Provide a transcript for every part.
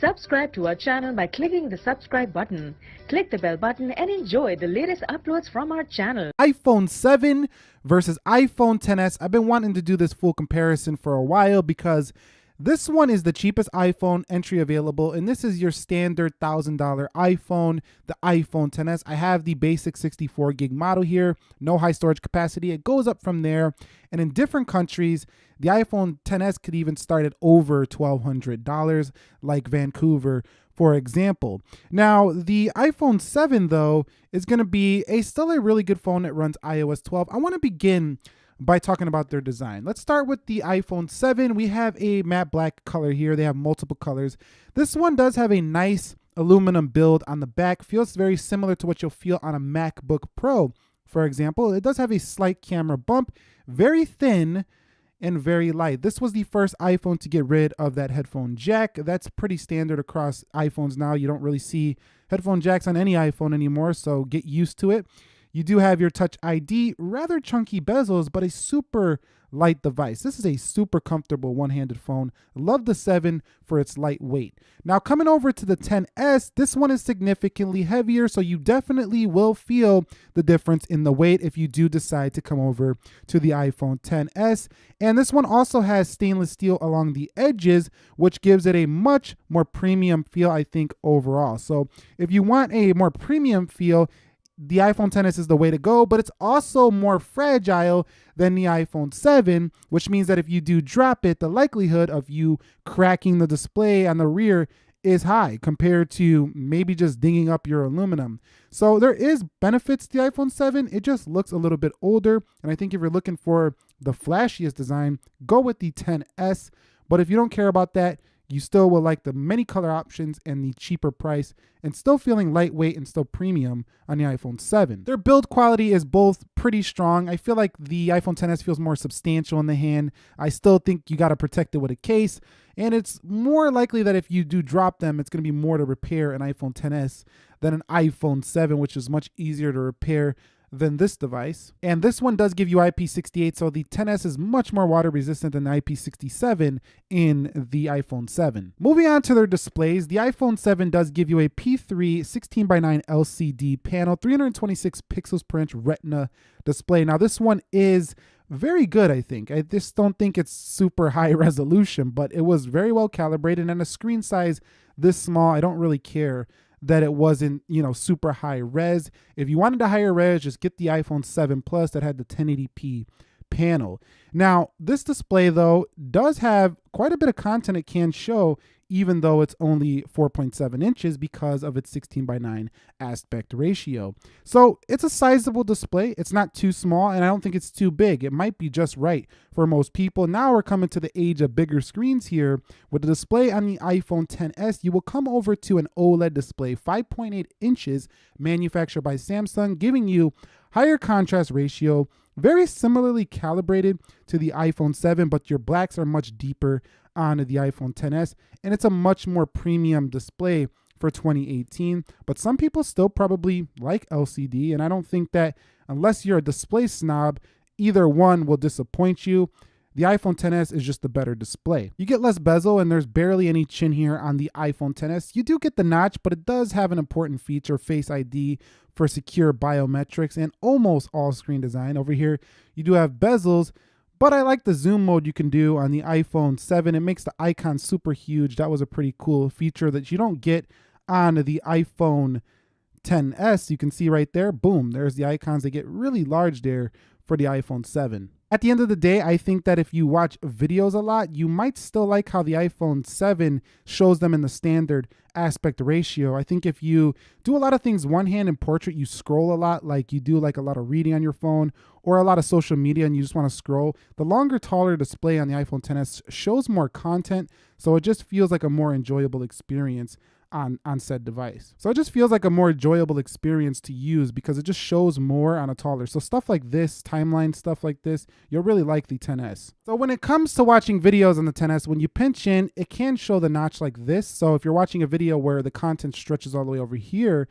Subscribe to our channel by clicking the subscribe button. Click the bell button and enjoy the latest uploads from our channel. iPhone 7 versus iPhone XS. I've been wanting to do this full comparison for a while because this one is the cheapest iPhone entry available, and this is your standard $1,000 iPhone, the iPhone XS. I have the basic 64 gig model here, no high storage capacity. It goes up from there, and in different countries, the iPhone XS could even start at over $1,200, like Vancouver, for example. Now, the iPhone 7, though, is going to be a still a really good phone that runs iOS 12. I want to begin by talking about their design. Let's start with the iPhone 7. We have a matte black color here. They have multiple colors. This one does have a nice aluminum build on the back. Feels very similar to what you'll feel on a MacBook Pro, for example. It does have a slight camera bump, very thin and very light. This was the first iPhone to get rid of that headphone jack. That's pretty standard across iPhones now. You don't really see headphone jacks on any iPhone anymore, so get used to it. You do have your Touch ID, rather chunky bezels, but a super light device. This is a super comfortable one-handed phone. Love the 7 for its lightweight. Now coming over to the XS, this one is significantly heavier, so you definitely will feel the difference in the weight if you do decide to come over to the iPhone XS. And this one also has stainless steel along the edges, which gives it a much more premium feel, I think, overall. So if you want a more premium feel, the iPhone XS is the way to go, but it's also more fragile than the iPhone 7, which means that if you do drop it, the likelihood of you cracking the display on the rear is high compared to maybe just dinging up your aluminum. So there is benefits to the iPhone 7. It just looks a little bit older. And I think if you're looking for the flashiest design, go with the XS. But if you don't care about that, you still will like the many color options and the cheaper price and still feeling lightweight and still premium on the iPhone 7. Their build quality is both pretty strong. I feel like the iPhone XS feels more substantial in the hand. I still think you got to protect it with a case and it's more likely that if you do drop them, it's going to be more to repair an iPhone XS than an iPhone 7, which is much easier to repair than this device. And this one does give you IP68, so the XS is much more water resistant than IP67 in the iPhone 7. Moving on to their displays, the iPhone 7 does give you a P3 16 by 9 LCD panel, 326 pixels per inch retina display. Now this one is very good, I think. I just don't think it's super high resolution, but it was very well calibrated and a screen size this small, I don't really care that it wasn't, you know, super high res. If you wanted a higher res, just get the iPhone 7 Plus that had the 1080p panel. Now, this display though does have quite a bit of content it can show even though it's only 4.7 inches because of its 16 by 9 aspect ratio. So it's a sizable display. It's not too small and I don't think it's too big. It might be just right for most people. Now we're coming to the age of bigger screens here. With the display on the iPhone XS, you will come over to an OLED display, 5.8 inches, manufactured by Samsung, giving you higher contrast ratio, very similarly calibrated to the iPhone 7, but your blacks are much deeper on the iPhone XS, and it's a much more premium display for 2018. But some people still probably like LCD, and I don't think that unless you're a display snob, either one will disappoint you. The iPhone XS is just a better display. You get less bezel and there's barely any chin here on the iPhone XS. You do get the notch, but it does have an important feature, Face ID for secure biometrics and almost all screen design. Over here, you do have bezels, but I like the zoom mode you can do on the iPhone 7. It makes the icon super huge. That was a pretty cool feature that you don't get on the iPhone XS. You can see right there, boom, there's the icons. They get really large there for the iPhone 7. At the end of the day, I think that if you watch videos a lot, you might still like how the iPhone 7 shows them in the standard aspect ratio. I think if you do a lot of things one hand in portrait, you scroll a lot, like you do like a lot of reading on your phone or a lot of social media and you just want to scroll, the longer, taller display on the iPhone XS shows more content. So it just feels like a more enjoyable experience on on said device. So it just feels like a more enjoyable experience to use because it just shows more on a taller. So stuff like this, timeline stuff like this, you'll really like the XS. So when it comes to watching videos on the XS, when you pinch in, it can show the notch like this. So if you're watching a video where the content stretches all the way over here,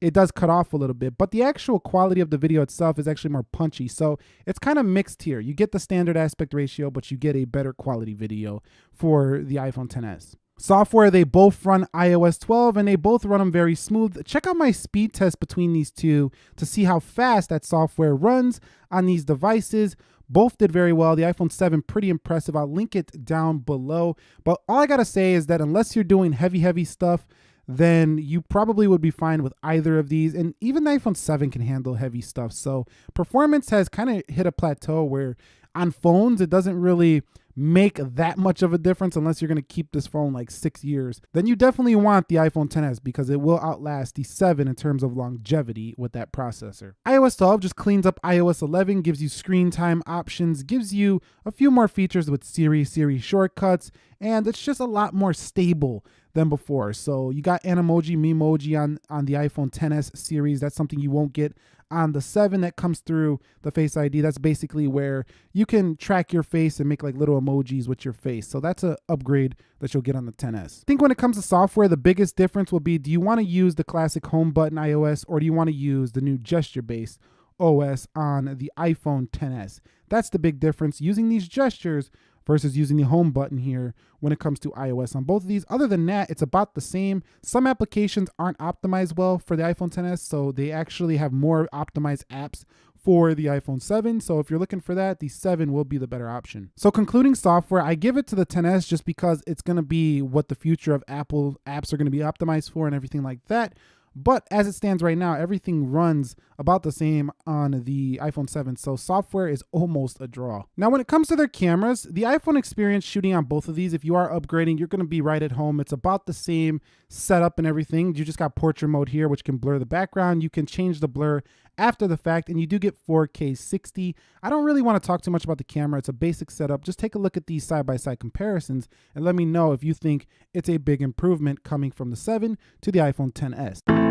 it does cut off a little bit, but the actual quality of the video itself is actually more punchy. So it's kind of mixed here. You get the standard aspect ratio, but you get a better quality video for the iPhone XS. Software, they both run iOS 12 and they both run them very smooth. Check out my speed test between these two to see how fast that software runs on these devices. Both did very well. The iPhone 7, pretty impressive. I'll link it down below. But all I got to say is that unless you're doing heavy, heavy stuff, then you probably would be fine with either of these. And even the iPhone 7 can handle heavy stuff. So performance has kind of hit a plateau where on phones, it doesn't really make that much of a difference unless you're going to keep this phone like six years, then you definitely want the iPhone XS because it will outlast the 7 in terms of longevity with that processor. iOS 12 just cleans up iOS 11, gives you screen time options, gives you a few more features with Siri, Siri shortcuts, and it's just a lot more stable than before. So you got Animoji, Memoji on, on the iPhone XS series. That's something you won't get on the 7 that comes through the Face ID. That's basically where you can track your face and make like little emojis with your face. So that's an upgrade that you'll get on the XS. I think when it comes to software, the biggest difference will be do you want to use the classic home button iOS or do you want to use the new gesture based OS on the iPhone XS? That's the big difference. Using these gestures versus using the home button here when it comes to iOS on both of these. Other than that, it's about the same. Some applications aren't optimized well for the iPhone XS, so they actually have more optimized apps for the iPhone 7. So if you're looking for that, the 7 will be the better option. So concluding software, I give it to the XS just because it's going to be what the future of Apple apps are going to be optimized for and everything like that. But as it stands right now, everything runs about the same on the iPhone 7, so software is almost a draw. Now, when it comes to their cameras, the iPhone experience shooting on both of these, if you are upgrading, you're going to be right at home. It's about the same setup and everything. You just got portrait mode here, which can blur the background. You can change the blur after the fact, and you do get 4K 60. I don't really want to talk too much about the camera. It's a basic setup. Just take a look at these side-by-side -side comparisons and let me know if you think it's a big improvement coming from the 7 to the iPhone XS.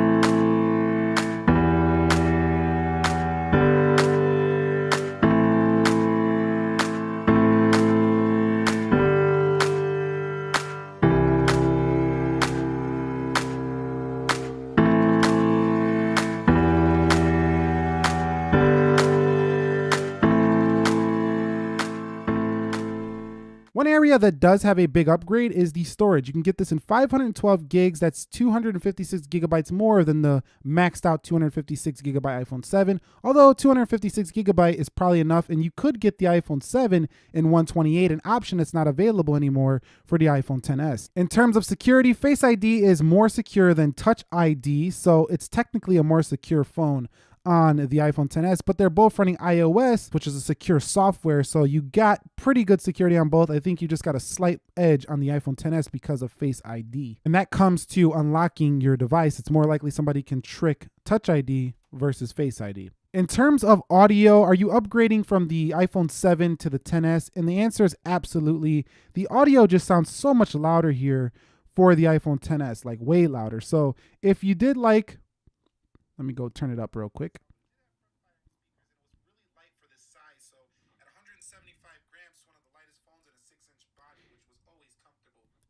One area that does have a big upgrade is the storage. You can get this in 512 gigs. That's 256 gigabytes more than the maxed out 256 gigabyte iPhone 7. Although 256 gigabyte is probably enough, and you could get the iPhone 7 in 128, an option that's not available anymore for the iPhone XS. In terms of security, Face ID is more secure than Touch ID, so it's technically a more secure phone on the iPhone XS, but they're both running iOS, which is a secure software. So you got pretty good security on both. I think you just got a slight edge on the iPhone XS because of Face ID. And that comes to unlocking your device. It's more likely somebody can trick Touch ID versus Face ID. In terms of audio, are you upgrading from the iPhone 7 to the XS? And the answer is absolutely. The audio just sounds so much louder here for the iPhone XS, like way louder. So if you did like let me go turn it up real quick.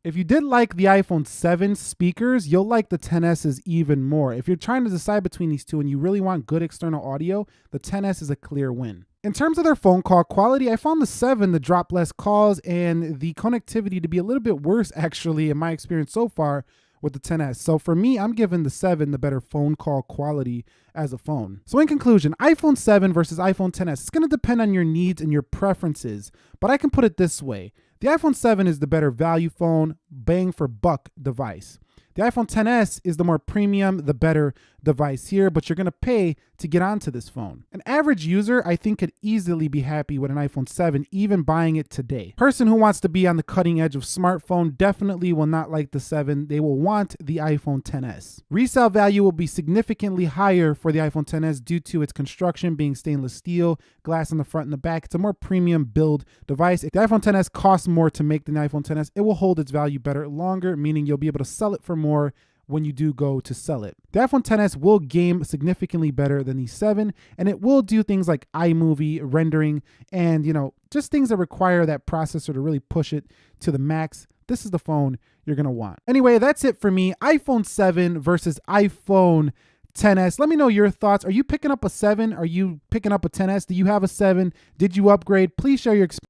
If you did like the iPhone 7 speakers, you'll like the XS's even more. If you're trying to decide between these two and you really want good external audio, the XS is a clear win. In terms of their phone call quality, I found the 7 to drop less calls and the connectivity to be a little bit worse actually in my experience so far with the XS. So for me, I'm giving the 7 the better phone call quality as a phone. So in conclusion, iPhone 7 versus iPhone XS, it's going to depend on your needs and your preferences, but I can put it this way. The iPhone 7 is the better value phone, bang for buck device. The iPhone XS is the more premium, the better device here, but you're going to pay to get onto this phone. An average user, I think, could easily be happy with an iPhone 7, even buying it today. Person who wants to be on the cutting edge of smartphone definitely will not like the 7. They will want the iPhone XS. Resale value will be significantly higher for the iPhone XS due to its construction being stainless steel, glass in the front and the back. It's a more premium build device. If the iPhone XS costs more to make than the iPhone XS, it will hold its value better longer, meaning you'll be able to sell it for more when you do go to sell it. The iPhone XS will game significantly better than the 7 and it will do things like iMovie rendering and you know just things that require that processor to really push it to the max. This is the phone you're to want. Anyway, that's it for me. iPhone 7 versus iPhone XS. Let me know your thoughts. Are you picking up a 7? Are you picking up a XS? Do you have a 7? Did you upgrade? Please share your experience